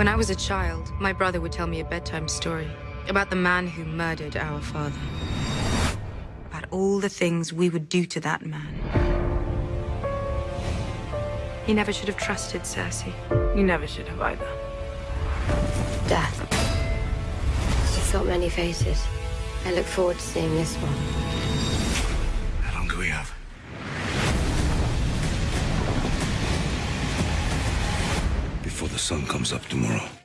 When I was a child, my brother would tell me a bedtime story about the man who murdered our father. About all the things we would do to that man. He never should have trusted Cersei. You never should have either. Death. She's got many faces. I look forward to seeing this one. How long do we have? Before the sun comes up tomorrow.